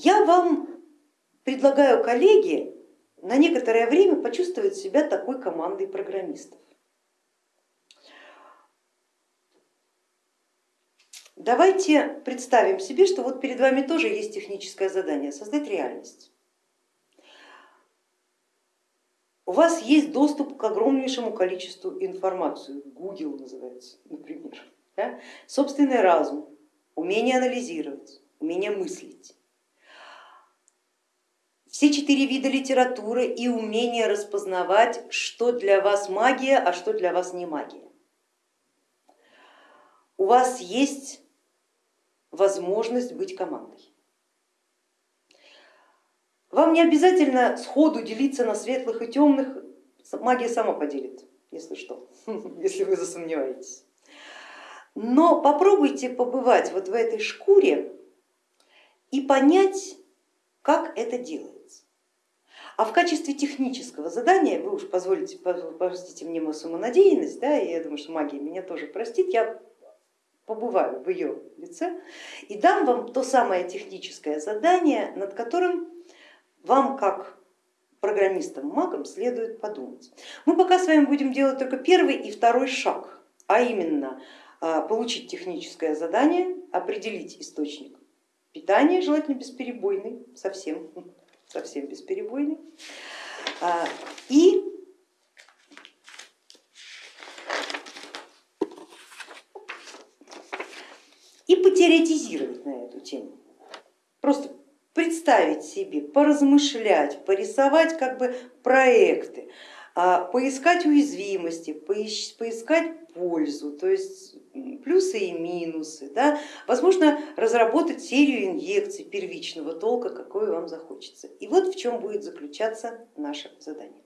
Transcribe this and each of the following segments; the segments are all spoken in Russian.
Я вам предлагаю, коллеги, на некоторое время почувствовать себя такой командой программистов. Давайте представим себе, что вот перед вами тоже есть техническое задание, создать реальность. У вас есть доступ к огромнейшему количеству информации, Google называется, например, да? собственный разум, умение анализировать, умение мыслить. Все четыре вида литературы и умение распознавать, что для вас магия, а что для вас не магия. У вас есть возможность быть командой. Вам не обязательно сходу делиться на светлых и темных, магия сама поделит, если что, если вы засомневаетесь. Но попробуйте побывать вот в этой шкуре и понять, как это делается. А в качестве технического задания, вы уж позволите, простите мне мою самонадеянность, да, и я думаю, что магия меня тоже простит, я побываю в ее лице и дам вам то самое техническое задание, над которым вам как программистам, магам следует подумать. Мы пока с вами будем делать только первый и второй шаг, а именно а, получить техническое задание, определить источник питания, желательно бесперебойный, совсем, совсем бесперебойный, а, и и потеоретизировать на эту тему. Просто представить себе, поразмышлять, порисовать как бы проекты, а, поискать уязвимости, поискать пользу, то есть плюсы и минусы, да? возможно разработать серию инъекций первичного толка, какой вам захочется. И вот в чем будет заключаться наше задание.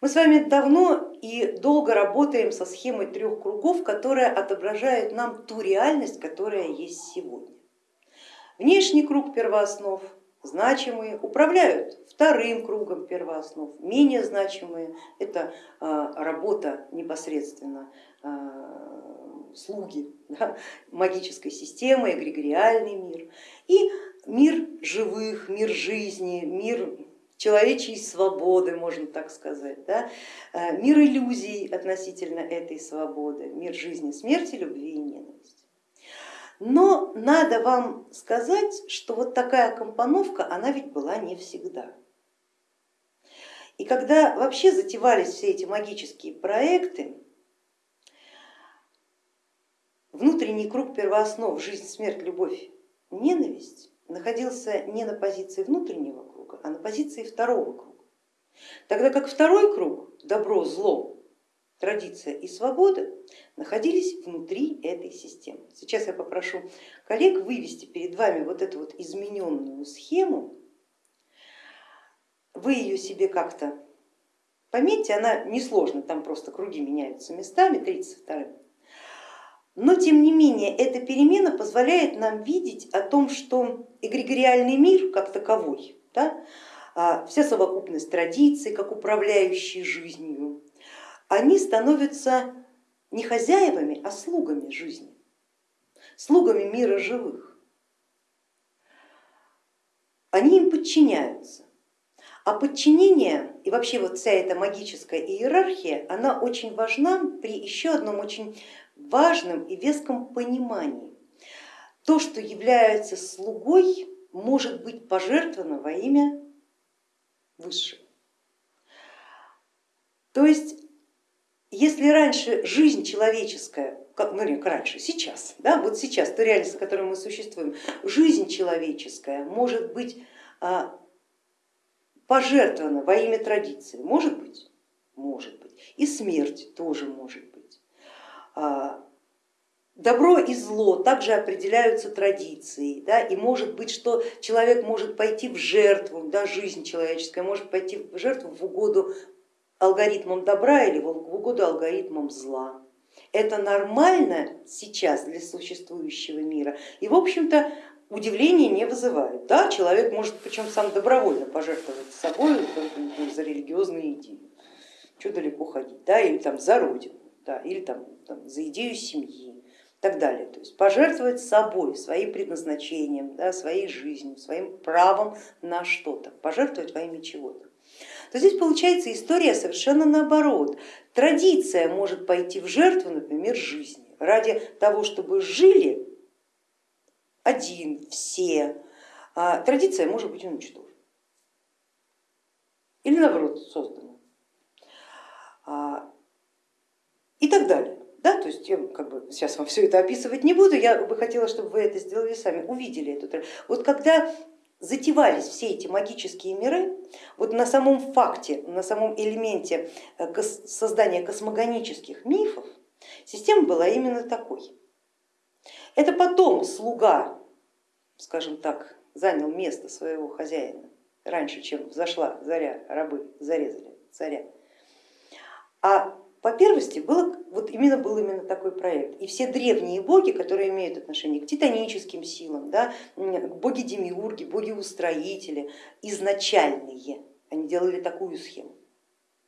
Мы с вами давно и долго работаем со схемой трех кругов, которая отображает нам ту реальность, которая есть сегодня. Внешний круг первооснов, значимые, управляют вторым кругом первооснов, менее значимые, это а, работа непосредственно а, слуги да, магической системы, эгрегориальный мир и мир живых, мир жизни, мир человечьей свободы, можно так сказать, да? Э, мир иллюзий относительно этой свободы, мир жизни, смерти, любви и ненависти. Но надо вам сказать, что вот такая компоновка, она ведь была не всегда. И когда вообще затевались все эти магические проекты, внутренний круг первооснов, жизнь, смерть, любовь, ненависть находился не на позиции внутреннего круга, а на позиции второго круга. Тогда как второй круг, добро, зло, традиция и свобода находились внутри этой системы. Сейчас я попрошу коллег вывести перед вами вот эту вот измененную схему. Вы ее себе как-то пометьте, она несложна, там просто круги меняются местами, 32 но тем не менее эта перемена позволяет нам видеть о том, что эгрегориальный мир как таковой, да, а, вся совокупность традиций, как управляющие жизнью, они становятся не хозяевами, а слугами жизни, слугами мира живых. Они им подчиняются. А подчинение и вообще вот вся эта магическая иерархия, она очень важна при еще одном очень важном и веском понимании. То, что является слугой, может быть пожертвовано во имя высшего. То есть если раньше жизнь человеческая, как, ну не раньше, сейчас, да, вот сейчас, то реальность, в которой мы существуем, жизнь человеческая может быть а, пожертвована во имя традиции, может быть, может быть, и смерть тоже может быть. А, добро и зло также определяются традицией, да, и может быть, что человек может пойти в жертву, да, жизнь человеческая может пойти в жертву в угоду алгоритмом добра или в угоду алгоритмом зла. Это нормально сейчас для существующего мира и в общем-то удивления не вызывает. Да, человек может причем сам добровольно пожертвовать собой за религиозные идеи, что далеко ходить, да, или там за родину, да, или там, там, за идею семьи так далее. То есть пожертвовать собой, своим предназначением, да, своей жизнью, своим правом на что-то, пожертвовать во имя чего-то. То здесь получается история совершенно наоборот. Традиция может пойти в жертву, например, жизни, ради того, чтобы жили один, все. А традиция может быть уничтожена или наоборот создана а, и так далее. Да, то есть я как бы сейчас вам все это описывать не буду, я бы хотела, чтобы вы это сделали сами, увидели эту Вот когда затевались все эти магические миры, вот на самом факте, на самом элементе э, создания космогонических мифов, система была именно такой. Это потом слуга, скажем так, занял место своего хозяина раньше, чем взошла заря, рабы зарезали царя. А по первости было, вот именно был именно такой проект. И все древние боги, которые имеют отношение к титаническим силам, да, боги-демиурги, боги-устроители, изначальные, они делали такую схему,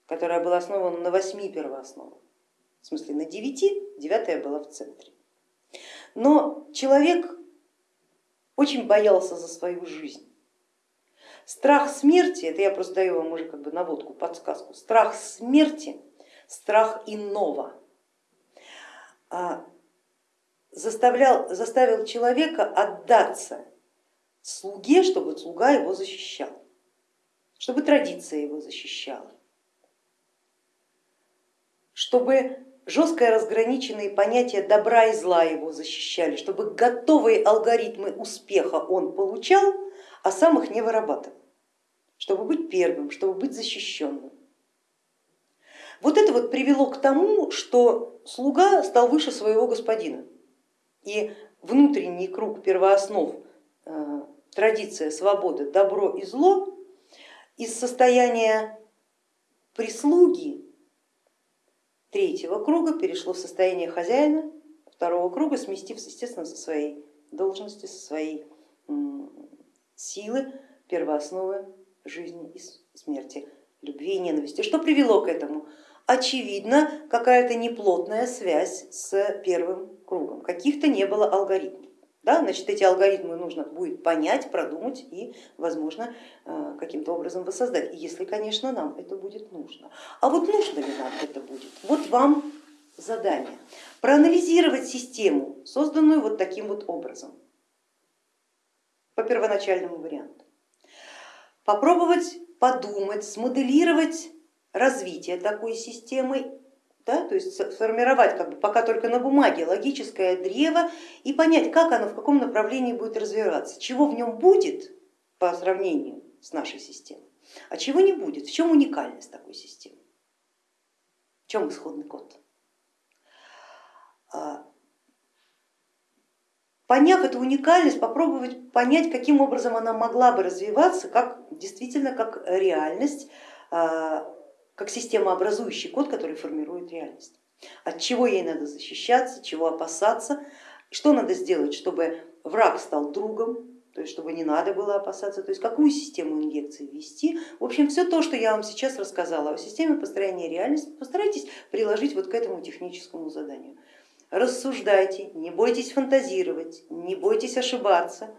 которая была основана на восьми первоосновах. В смысле на девяти, девятая была в центре. Но человек очень боялся за свою жизнь. Страх смерти, это я просто даю вам уже как бы наводку, подсказку, страх смерти, страх иного а, заставлял, заставил человека отдаться слуге, чтобы слуга его защищал, чтобы традиция его защищала, чтобы жестко разграниченные понятия добра и зла его защищали, чтобы готовые алгоритмы успеха он получал, а сам их не вырабатывал чтобы быть первым, чтобы быть защищенным. Вот это вот привело к тому, что слуга стал выше своего господина. И внутренний круг первооснов, э, традиция свободы, добро и зло из состояния прислуги третьего круга перешло в состояние хозяина второго круга, сместив, естественно, со своей должности, со своей силы первоосновы жизни и смерти, любви и ненависти. Что привело к этому? Очевидно, какая-то неплотная связь с первым кругом, каких-то не было алгоритмов. Да, значит, эти алгоритмы нужно будет понять, продумать и, возможно, э, каким-то образом воссоздать, если, конечно, нам это будет нужно. А вот нужно ли нам это будет? Вот вам задание. Проанализировать систему, созданную вот таким вот образом, по первоначальному варианту попробовать подумать, смоделировать развитие такой системы, да, то есть сформировать как бы пока только на бумаге логическое древо и понять, как оно, в каком направлении будет развиваться, чего в нем будет по сравнению с нашей системой, а чего не будет, в чем уникальность такой системы, в чем исходный код. А, поняв эту уникальность, попробовать понять, каким образом она могла бы развиваться, как действительно как реальность, а, как системообразующий код, который формирует реальность. От чего ей надо защищаться, чего опасаться, что надо сделать, чтобы враг стал другом, то есть чтобы не надо было опасаться, то есть какую систему инъекции ввести. В общем, все то, что я вам сейчас рассказала о системе построения реальности, постарайтесь приложить вот к этому техническому заданию рассуждайте, не бойтесь фантазировать, не бойтесь ошибаться.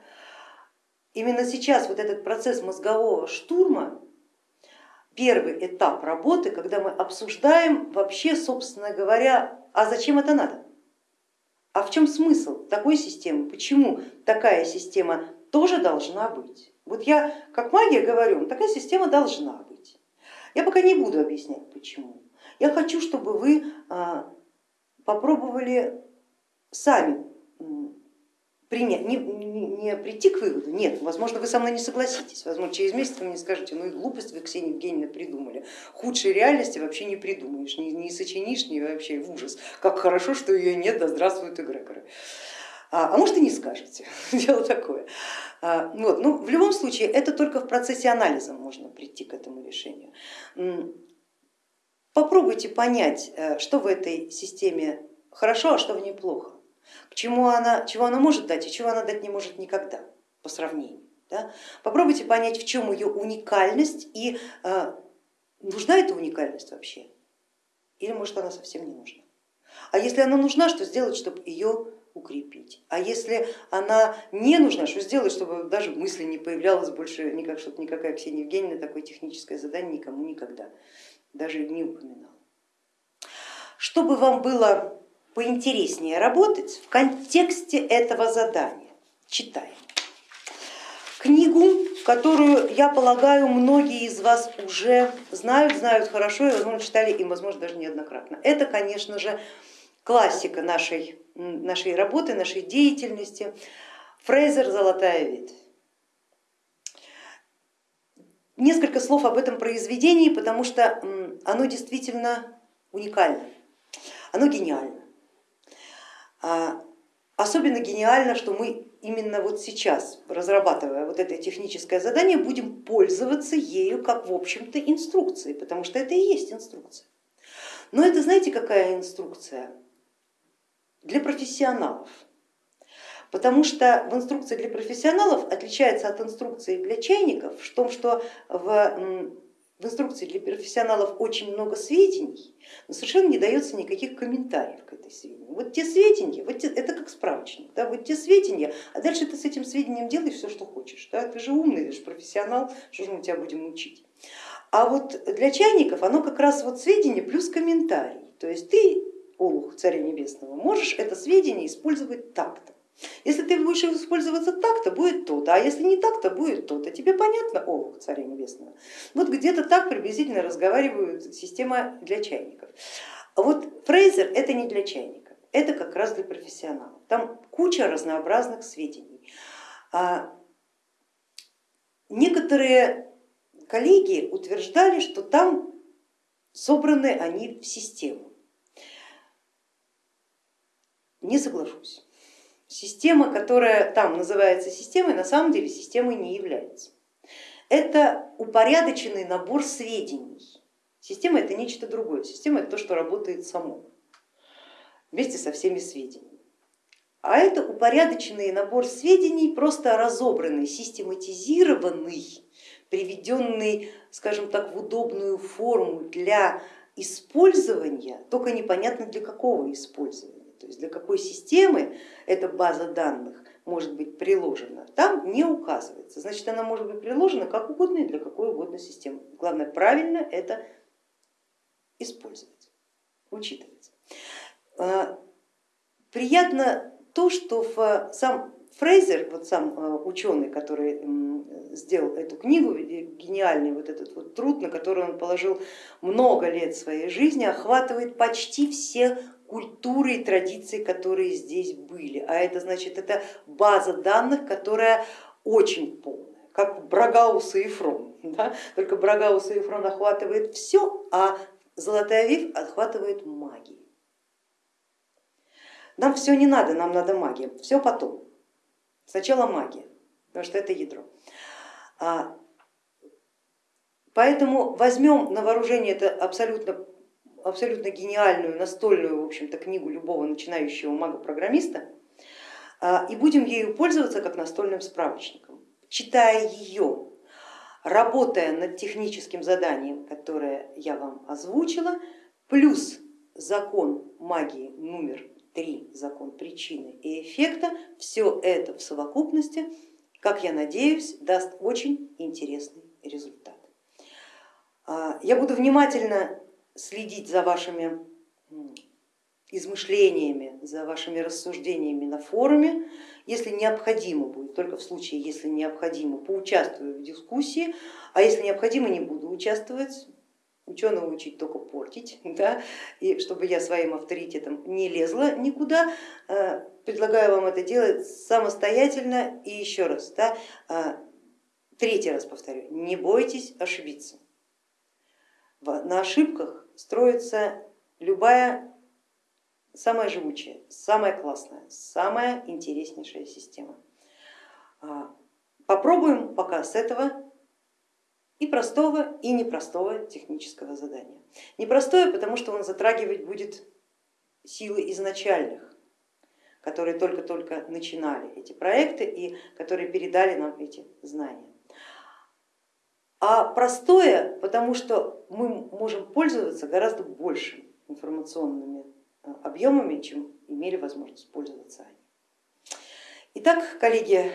Именно сейчас вот этот процесс мозгового штурма, первый этап работы, когда мы обсуждаем вообще, собственно говоря, а зачем это надо? А в чем смысл такой системы? Почему такая система тоже должна быть? Вот я как магия говорю, такая система должна быть. Я пока не буду объяснять почему. Я хочу, чтобы вы а, попробовали сами принять, не, не, не прийти к выводу, нет, возможно, вы со мной не согласитесь, возможно, через месяц вы мне скажете, ну и глупость вы, Ксения Евгеньевна, придумали. Худшей реальности вообще не придумаешь, не, не сочинишь, не вообще в ужас. Как хорошо, что ее нет, да здравствуют эгрегоры. А, а может и не скажете, дело такое. А, вот, ну, в любом случае, это только в процессе анализа можно прийти к этому решению. Попробуйте понять, э, что в этой системе хорошо, а что в ней плохо, к чему она, чего она может дать и чего она дать не может никогда по сравнению. Да? Попробуйте понять, в чем ее уникальность и э, нужна эта уникальность вообще, или может она совсем не нужна. А если она нужна, что сделать, чтобы ее укрепить. А если она не нужна, что сделать, чтобы даже мысли не появлялось больше, никак, чтобы никакая Ксения Евгеньевна такое техническое задание никому никогда даже не упоминала. Чтобы вам было поинтереснее работать в контексте этого задания, читаем. Книгу, которую, я полагаю, многие из вас уже знают, знают хорошо и, возможно, читали и, возможно, даже неоднократно. Это, конечно же, классика нашей, нашей работы, нашей деятельности. Фрейзер «Золотая ветвь». Несколько слов об этом произведении, потому что оно действительно уникально, оно гениально. А, особенно гениально, что мы именно вот сейчас, разрабатывая вот это техническое задание, будем пользоваться ею как в общем-то инструкцией, потому что это и есть инструкция. Но это знаете какая инструкция? Для профессионалов. Потому что в инструкции для профессионалов отличается от инструкции для чайников в том, что в, в инструкции для профессионалов очень много сведений, но совершенно не дается никаких комментариев к этой сведению. Вот те сведения, вот те, это как справочник, да, вот те сведения, а дальше ты с этим сведением делаешь все, что хочешь. Да, ты же умный, ты же профессионал, что же мы тебя будем учить. А вот для чайников оно как раз вот сведения плюс комментарий. То есть ты, Олух Царя Небесного, можешь это сведение использовать так-то. Если ты будешь использоваться так, то будет то-то, а если не так, то будет то-то. Тебе понятно, о, царя небесного? Вот где-то так приблизительно разговаривают система для чайников. А вот фрейзер это не для чайников, это как раз для профессионалов. Там куча разнообразных сведений. А некоторые коллеги утверждали, что там собраны они в систему. Не соглашусь. Система, которая там называется системой, на самом деле системой не является. Это упорядоченный набор сведений. Система это нечто другое. Система это то, что работает само, вместе со всеми сведениями. А это упорядоченный набор сведений, просто разобранный, систематизированный, приведенный, скажем так, в удобную форму для использования, только непонятно для какого использования то есть для какой системы эта база данных может быть приложена, там не указывается. Значит, она может быть приложена как угодно и для какой угодно системы. Главное правильно это использовать, учитывать. А, приятно то, что сам Фрейзер, вот сам а, ученый, который сделал эту книгу, гениальный вот этот вот труд, на который он положил много лет своей жизни, охватывает почти все культуры и традиции, которые здесь были. А это значит, это база данных, которая очень полная, как Брагаус и Ефрон. Да? Только Брагаус и Ефрон охватывает все, а Золотая Вив охватывает магию. Нам все не надо, нам надо магия, все потом. Сначала магия, потому что это ядро. А, поэтому возьмем на вооружение это абсолютно абсолютно гениальную настольную в общем-то, книгу любого начинающего мага-программиста а, и будем ею пользоваться как настольным справочником. Читая ее, работая над техническим заданием, которое я вам озвучила, плюс закон магии номер три, закон причины и эффекта, все это в совокупности, как я надеюсь, даст очень интересный результат. А, я буду внимательно следить за вашими измышлениями, за вашими рассуждениями на форуме. Если необходимо будет, только в случае, если необходимо, поучаствую в дискуссии, а если необходимо, не буду участвовать. Ученого учить только портить, да? и чтобы я своим авторитетом не лезла никуда, э, предлагаю вам это делать самостоятельно и еще раз, да? Э, третий раз повторю, не бойтесь ошибиться. На ошибках строится любая самая живучая, самая классная, самая интереснейшая система. А, попробуем пока с этого и простого, и непростого технического задания. Непростое, потому что он затрагивать будет силы изначальных, которые только-только начинали эти проекты и которые передали нам эти знания а простое, потому что мы можем пользоваться гораздо большими информационными э, объемами, чем имели возможность пользоваться они. Итак, коллеги,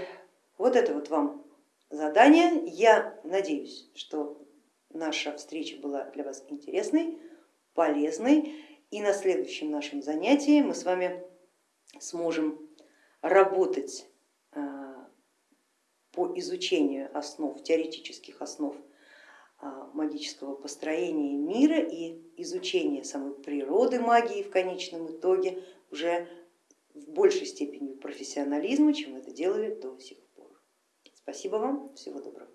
вот это вот вам задание. Я надеюсь, что наша встреча была для вас интересной, полезной и на следующем нашем занятии мы с вами сможем работать по изучению основ, теоретических основ а, магического построения мира и изучения самой природы магии в конечном итоге уже в большей степени профессионализма, чем это делали до сих пор. Спасибо вам, всего доброго.